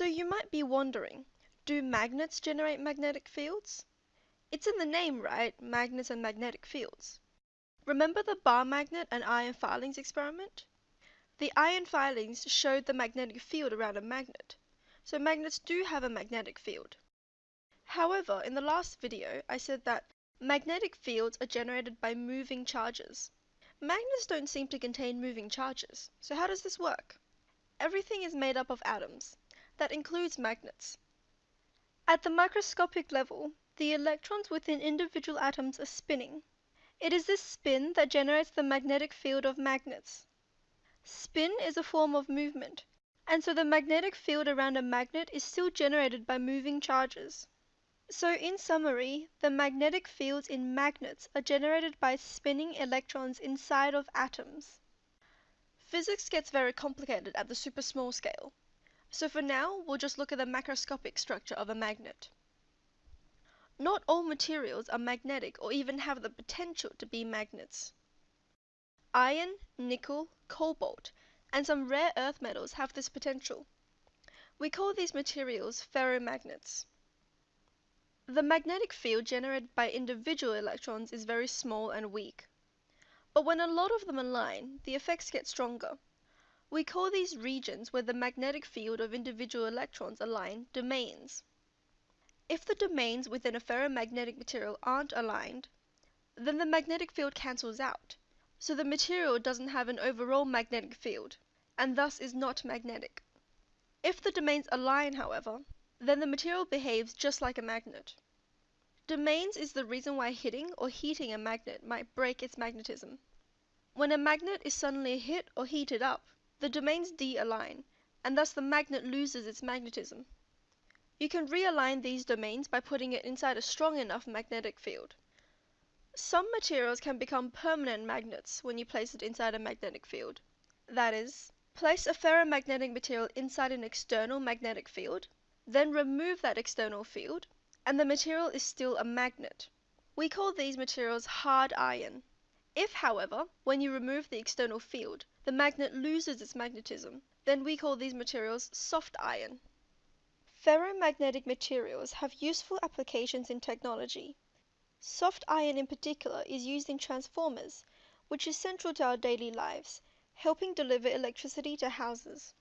So you might be wondering, do magnets generate magnetic fields? It's in the name, right? Magnets and magnetic fields. Remember the bar magnet and iron filings experiment? The iron filings showed the magnetic field around a magnet, so magnets do have a magnetic field. However, in the last video, I said that magnetic fields are generated by moving charges. Magnets don't seem to contain moving charges, so how does this work? Everything is made up of atoms. That includes magnets. At the microscopic level, the electrons within individual atoms are spinning. It is this spin that generates the magnetic field of magnets. Spin is a form of movement, and so the magnetic field around a magnet is still generated by moving charges. So in summary, the magnetic fields in magnets are generated by spinning electrons inside of atoms. Physics gets very complicated at the super small scale, so for now we'll just look at the macroscopic structure of a magnet. Not all materials are magnetic or even have the potential to be magnets. Iron, nickel, cobalt, and some rare earth metals have this potential. We call these materials ferromagnets. The magnetic field generated by individual electrons is very small and weak. But when a lot of them align, the effects get stronger. We call these regions where the magnetic field of individual electrons align domains. If the domains within a ferromagnetic material aren't aligned, then the magnetic field cancels out, so the material doesn't have an overall magnetic field, and thus is not magnetic. If the domains align, however, then the material behaves just like a magnet. Domains is the reason why hitting or heating a magnet might break its magnetism. When a magnet is suddenly hit or heated up, the domains D align, and thus the magnet loses its magnetism. You can realign these domains by putting it inside a strong enough magnetic field. Some materials can become permanent magnets when you place it inside a magnetic field. That is, place a ferromagnetic material inside an external magnetic field, then remove that external field, and the material is still a magnet. We call these materials hard iron. If, however, when you remove the external field, the magnet loses its magnetism, then we call these materials soft iron. Ferromagnetic materials have useful applications in technology. Soft iron in particular is used in transformers, which is central to our daily lives, helping deliver electricity to houses.